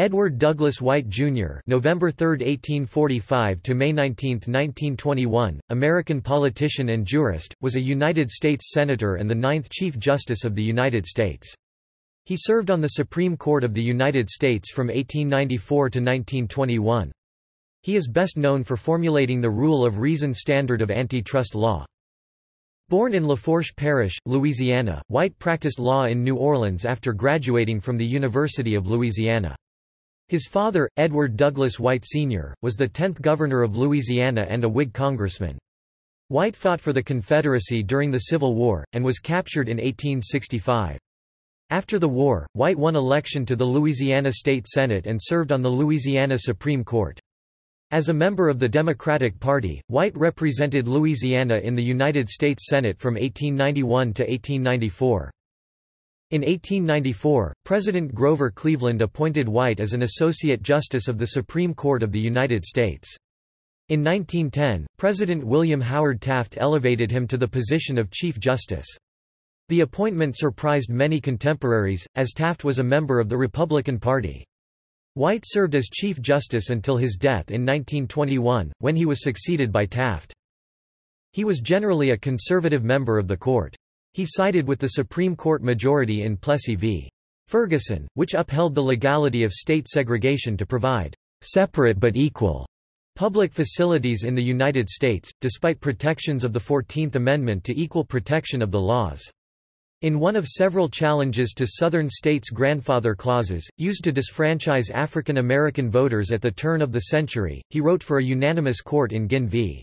Edward Douglas White, Jr. November 3, 1845 to May 19, 1921, American politician and jurist, was a United States Senator and the ninth Chief Justice of the United States. He served on the Supreme Court of the United States from 1894 to 1921. He is best known for formulating the rule of reason standard of antitrust law. Born in Lafourche Parish, Louisiana, White practiced law in New Orleans after graduating from the University of Louisiana. His father, Edward Douglas White Sr., was the 10th governor of Louisiana and a Whig congressman. White fought for the Confederacy during the Civil War, and was captured in 1865. After the war, White won election to the Louisiana State Senate and served on the Louisiana Supreme Court. As a member of the Democratic Party, White represented Louisiana in the United States Senate from 1891 to 1894. In 1894, President Grover Cleveland appointed White as an Associate Justice of the Supreme Court of the United States. In 1910, President William Howard Taft elevated him to the position of Chief Justice. The appointment surprised many contemporaries, as Taft was a member of the Republican Party. White served as Chief Justice until his death in 1921, when he was succeeded by Taft. He was generally a conservative member of the court. He sided with the Supreme Court majority in Plessy v. Ferguson, which upheld the legality of state segregation to provide separate but equal public facilities in the United States, despite protections of the Fourteenth Amendment to equal protection of the laws. In one of several challenges to Southern states' grandfather clauses, used to disfranchise African American voters at the turn of the century, he wrote for a unanimous court in Guinn v.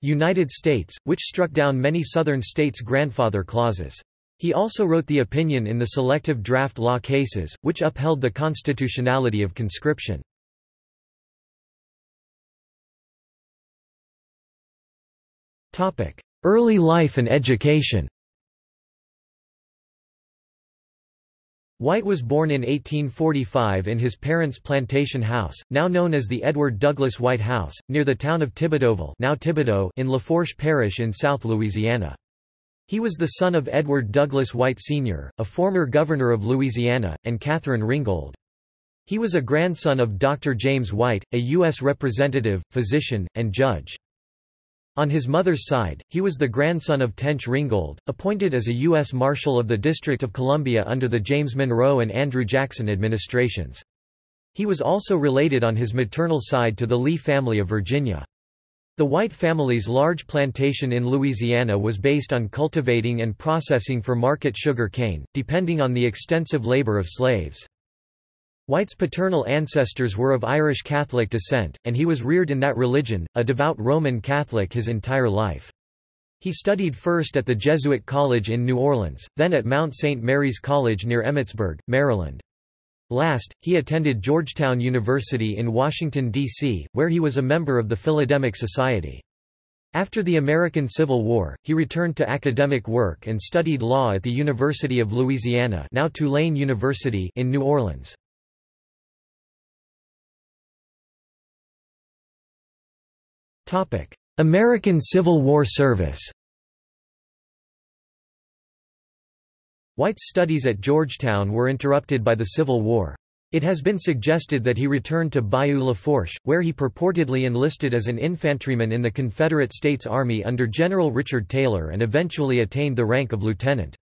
United States, which struck down many Southern states' grandfather clauses. He also wrote the opinion in the selective draft law cases, which upheld the constitutionality of conscription. Early life and education White was born in 1845 in his parents' plantation house, now known as the Edward Douglas White House, near the town of Thibodauxville now Thibodaux in Lafourche Parish in South Louisiana. He was the son of Edward Douglas White Sr., a former governor of Louisiana, and Catherine Ringgold. He was a grandson of Dr. James White, a U.S. representative, physician, and judge. On his mother's side, he was the grandson of Tench Ringgold, appointed as a U.S. Marshal of the District of Columbia under the James Monroe and Andrew Jackson administrations. He was also related on his maternal side to the Lee family of Virginia. The White family's large plantation in Louisiana was based on cultivating and processing for market sugar cane, depending on the extensive labor of slaves. White's paternal ancestors were of Irish Catholic descent, and he was reared in that religion, a devout Roman Catholic his entire life. He studied first at the Jesuit College in New Orleans, then at Mount St. Mary's College near Emmitsburg, Maryland. Last, he attended Georgetown University in Washington, D.C., where he was a member of the Philodemic Society. After the American Civil War, he returned to academic work and studied law at the University of Louisiana now Tulane University in New Orleans. American Civil War service White's studies at Georgetown were interrupted by the Civil War. It has been suggested that he returned to Bayou Lafourche, where he purportedly enlisted as an infantryman in the Confederate States Army under General Richard Taylor and eventually attained the rank of lieutenant.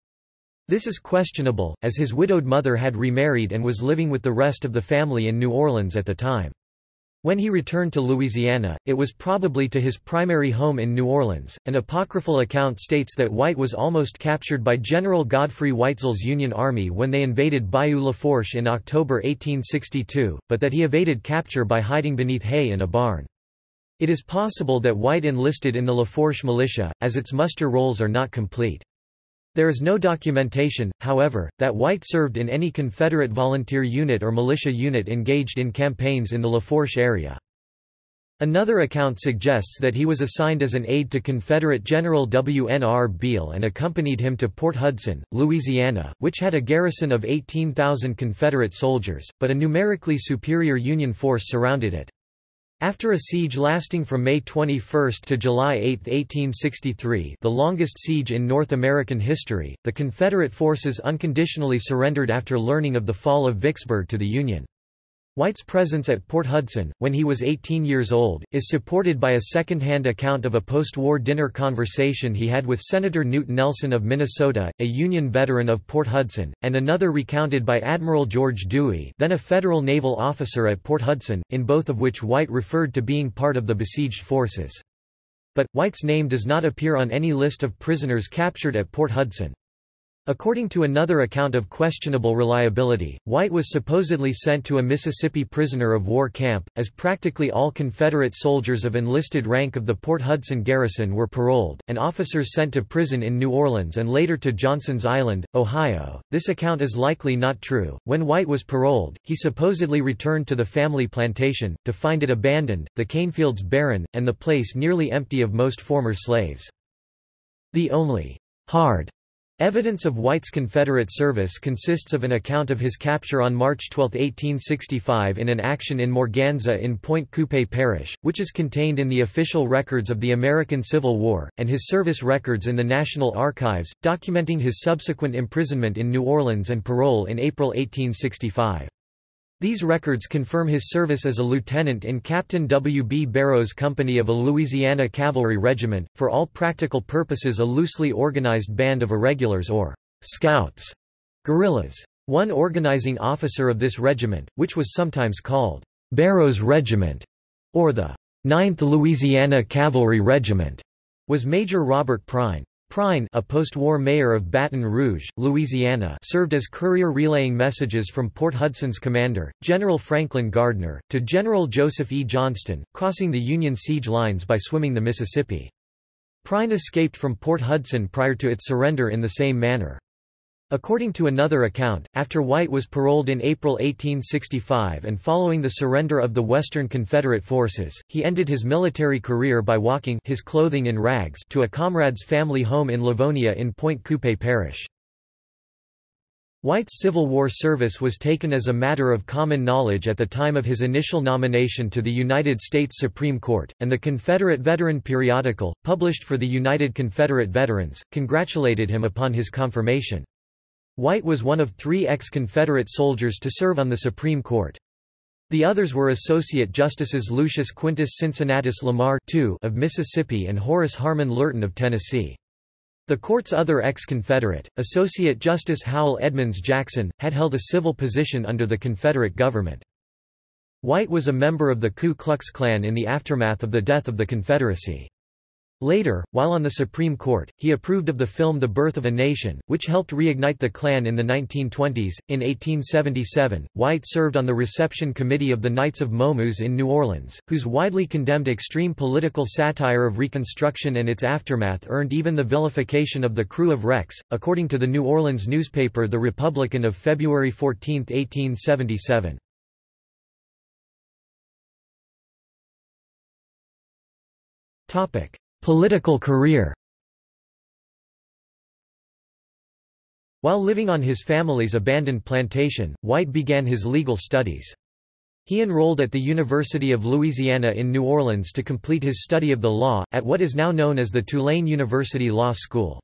This is questionable, as his widowed mother had remarried and was living with the rest of the family in New Orleans at the time. When he returned to Louisiana, it was probably to his primary home in New Orleans. An apocryphal account states that White was almost captured by General Godfrey Weitzel's Union Army when they invaded Bayou Lafourche in October 1862, but that he evaded capture by hiding beneath hay in a barn. It is possible that White enlisted in the Lafourche militia, as its muster rolls are not complete. There is no documentation, however, that White served in any Confederate volunteer unit or militia unit engaged in campaigns in the Lafourche area. Another account suggests that he was assigned as an aide to Confederate General W. N. R. Beall and accompanied him to Port Hudson, Louisiana, which had a garrison of 18,000 Confederate soldiers, but a numerically superior Union force surrounded it. After a siege lasting from May 21 to July 8, 1863 the longest siege in North American history, the Confederate forces unconditionally surrendered after learning of the fall of Vicksburg to the Union. White's presence at Port Hudson, when he was 18 years old, is supported by a second-hand account of a post-war dinner conversation he had with Senator Knute Nelson of Minnesota, a Union veteran of Port Hudson, and another recounted by Admiral George Dewey then a federal naval officer at Port Hudson, in both of which White referred to being part of the besieged forces. But, White's name does not appear on any list of prisoners captured at Port Hudson. According to another account of questionable reliability, White was supposedly sent to a Mississippi prisoner of war camp, as practically all Confederate soldiers of enlisted rank of the Port Hudson garrison were paroled, and officers sent to prison in New Orleans and later to Johnson's Island, Ohio. This account is likely not true. When White was paroled, he supposedly returned to the family plantation, to find it abandoned, the cane fields barren, and the place nearly empty of most former slaves. The only hard Evidence of White's Confederate service consists of an account of his capture on March 12, 1865 in an action in Morganza in Pointe Coupee Parish, which is contained in the official records of the American Civil War, and his service records in the National Archives, documenting his subsequent imprisonment in New Orleans and parole in April 1865. These records confirm his service as a lieutenant in Captain W. B. Barrow's company of a Louisiana cavalry regiment, for all practical purposes a loosely organized band of irregulars or scouts, guerrillas. One organizing officer of this regiment, which was sometimes called Barrow's Regiment, or the 9th Louisiana Cavalry Regiment, was Major Robert Pruyn. Pruyn a post-war mayor of Baton Rouge, Louisiana served as courier relaying messages from Port Hudson's commander, General Franklin Gardner, to General Joseph E. Johnston, crossing the Union siege lines by swimming the Mississippi. Pruyn escaped from Port Hudson prior to its surrender in the same manner. According to another account, after White was paroled in April 1865 and following the surrender of the Western Confederate forces, he ended his military career by walking his clothing in rags to a comrade's family home in Livonia in Pointe Coupee Parish. White's Civil War service was taken as a matter of common knowledge at the time of his initial nomination to the United States Supreme Court, and the Confederate Veteran periodical, published for the United Confederate Veterans, congratulated him upon his confirmation. White was one of three ex-Confederate soldiers to serve on the Supreme Court. The others were Associate Justices Lucius Quintus Cincinnatus Lamar II of Mississippi and Horace Harmon Lurton of Tennessee. The court's other ex-Confederate, Associate Justice Howell Edmonds Jackson, had held a civil position under the Confederate government. White was a member of the Ku Klux Klan in the aftermath of the death of the Confederacy. Later, while on the Supreme Court, he approved of the film The Birth of a Nation, which helped reignite the Klan in the 1920s. In 1877, White served on the reception committee of the Knights of Momus in New Orleans, whose widely condemned extreme political satire of Reconstruction and its aftermath earned even the vilification of the crew of Rex, according to the New Orleans newspaper The Republican of February 14, 1877. Topic. Political career While living on his family's abandoned plantation, White began his legal studies. He enrolled at the University of Louisiana in New Orleans to complete his study of the law, at what is now known as the Tulane University Law School.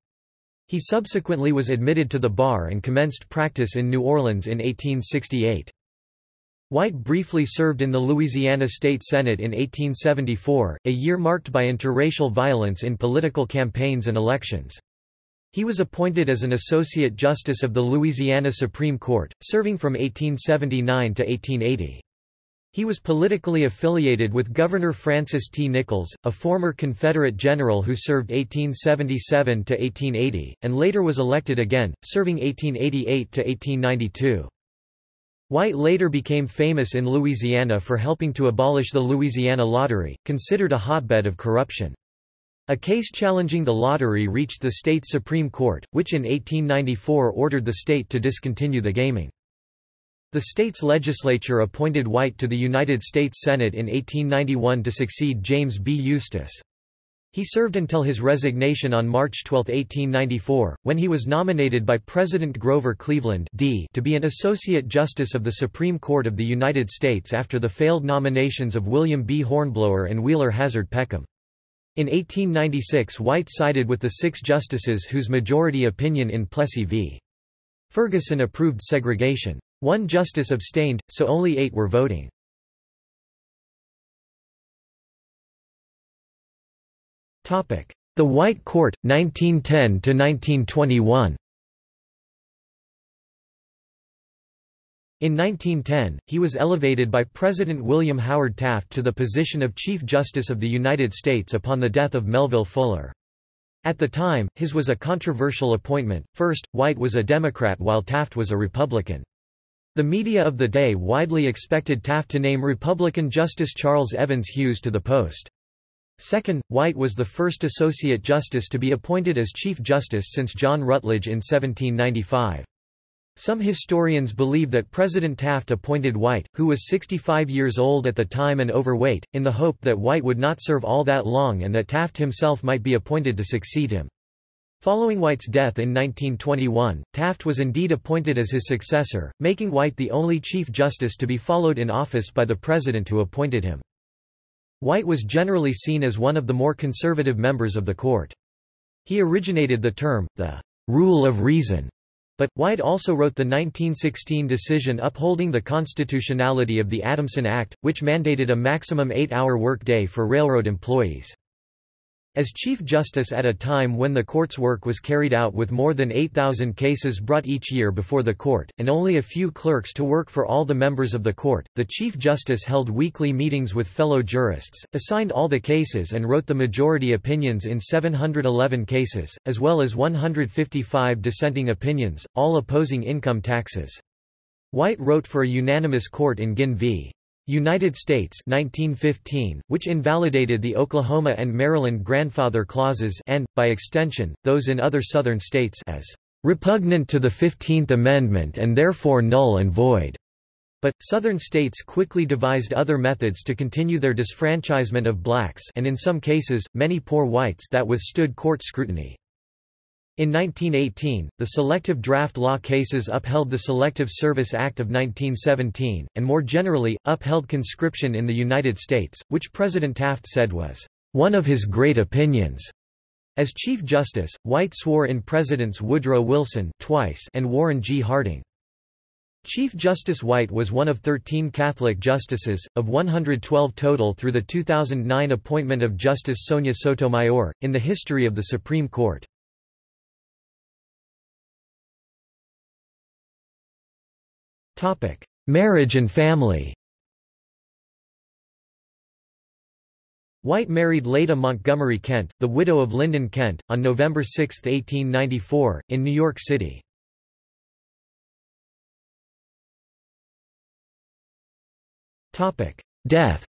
He subsequently was admitted to the bar and commenced practice in New Orleans in 1868. White briefly served in the Louisiana State Senate in 1874, a year marked by interracial violence in political campaigns and elections. He was appointed as an Associate Justice of the Louisiana Supreme Court, serving from 1879 to 1880. He was politically affiliated with Governor Francis T. Nichols, a former Confederate general who served 1877 to 1880, and later was elected again, serving 1888 to 1892. White later became famous in Louisiana for helping to abolish the Louisiana Lottery, considered a hotbed of corruption. A case challenging the lottery reached the state Supreme Court, which in 1894 ordered the state to discontinue the gaming. The state's legislature appointed White to the United States Senate in 1891 to succeed James B. Eustis. He served until his resignation on March 12, 1894, when he was nominated by President Grover Cleveland D to be an Associate Justice of the Supreme Court of the United States after the failed nominations of William B. Hornblower and Wheeler Hazard Peckham. In 1896 White sided with the six justices whose majority opinion in Plessy v. Ferguson approved segregation. One justice abstained, so only eight were voting. The White Court, 1910–1921 In 1910, he was elevated by President William Howard Taft to the position of Chief Justice of the United States upon the death of Melville Fuller. At the time, his was a controversial appointment. First, White was a Democrat while Taft was a Republican. The media of the day widely expected Taft to name Republican Justice Charles Evans Hughes to the post. Second, White was the first Associate Justice to be appointed as Chief Justice since John Rutledge in 1795. Some historians believe that President Taft appointed White, who was 65 years old at the time and overweight, in the hope that White would not serve all that long and that Taft himself might be appointed to succeed him. Following White's death in 1921, Taft was indeed appointed as his successor, making White the only Chief Justice to be followed in office by the President who appointed him. White was generally seen as one of the more conservative members of the court. He originated the term, the rule of reason, but, White also wrote the 1916 decision upholding the constitutionality of the Adamson Act, which mandated a maximum eight-hour workday for railroad employees. As Chief Justice at a time when the court's work was carried out with more than 8,000 cases brought each year before the court, and only a few clerks to work for all the members of the court, the Chief Justice held weekly meetings with fellow jurists, assigned all the cases and wrote the majority opinions in 711 cases, as well as 155 dissenting opinions, all opposing income taxes. White wrote for a unanimous court in Guinn v. United States 1915, which invalidated the Oklahoma and Maryland grandfather clauses and, by extension, those in other southern states as repugnant to the Fifteenth Amendment and therefore null and void. But, southern states quickly devised other methods to continue their disfranchisement of blacks and in some cases, many poor whites that withstood court scrutiny. In 1918, the selective draft law cases upheld the Selective Service Act of 1917, and more generally, upheld conscription in the United States, which President Taft said was, "...one of his great opinions." As Chief Justice, White swore in Presidents Woodrow Wilson twice and Warren G. Harding. Chief Justice White was one of 13 Catholic justices, of 112 total through the 2009 appointment of Justice Sonia Sotomayor, in the history of the Supreme Court. Marriage and family White married Leda Montgomery Kent, the widow of Lyndon Kent, on November 6, 1894, in New York City. Death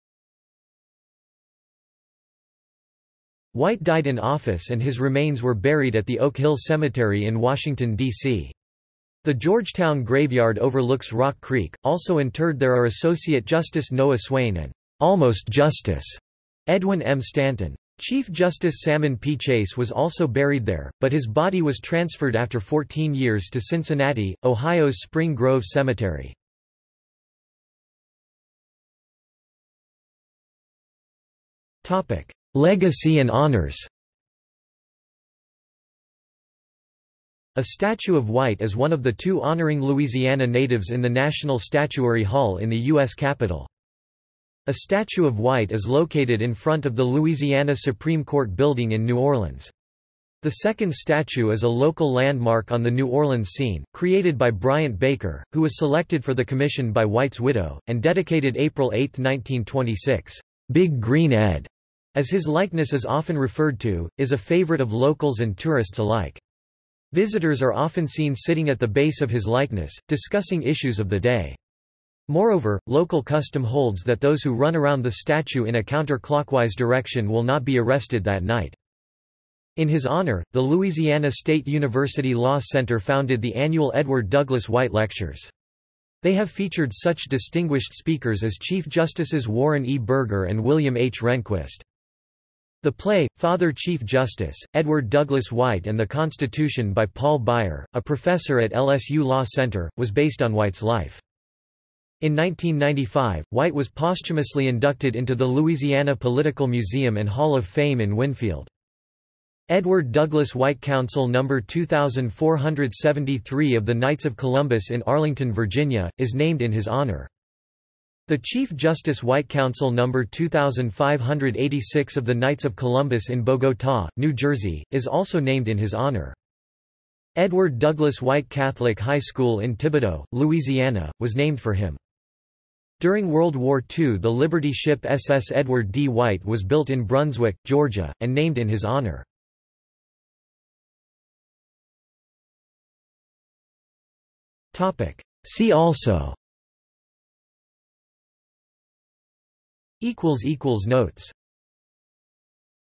White died in office and his remains were buried at the Oak Hill Cemetery in Washington, D.C. The Georgetown graveyard overlooks Rock Creek. Also interred there are Associate Justice Noah Swayne and Almost Justice Edwin M. Stanton. Chief Justice Salmon P. Chase was also buried there, but his body was transferred after 14 years to Cincinnati, Ohio's Spring Grove Cemetery. Legacy and honors A statue of White is one of the two honoring Louisiana natives in the National Statuary Hall in the U.S. Capitol. A statue of White is located in front of the Louisiana Supreme Court building in New Orleans. The second statue is a local landmark on the New Orleans scene, created by Bryant Baker, who was selected for the commission by White's widow, and dedicated April 8, 1926. Big Green Ed, as his likeness is often referred to, is a favorite of locals and tourists alike. Visitors are often seen sitting at the base of his likeness, discussing issues of the day. Moreover, local custom holds that those who run around the statue in a counterclockwise direction will not be arrested that night. In his honor, the Louisiana State University Law Center founded the annual Edward Douglas White Lectures. They have featured such distinguished speakers as Chief Justices Warren E. Burger and William H. Rehnquist. The play, Father Chief Justice, Edward Douglas White and the Constitution by Paul Baier, a professor at LSU Law Center, was based on White's life. In 1995, White was posthumously inducted into the Louisiana Political Museum and Hall of Fame in Winnfield. Edward Douglas White Council No. 2473 of the Knights of Columbus in Arlington, Virginia, is named in his honor. The Chief Justice White Council No. 2586 of the Knights of Columbus in Bogotá, New Jersey, is also named in his honor. Edward Douglas White Catholic High School in Thibodaux, Louisiana, was named for him. During World War II the Liberty ship SS Edward D. White was built in Brunswick, Georgia, and named in his honor. See also Notes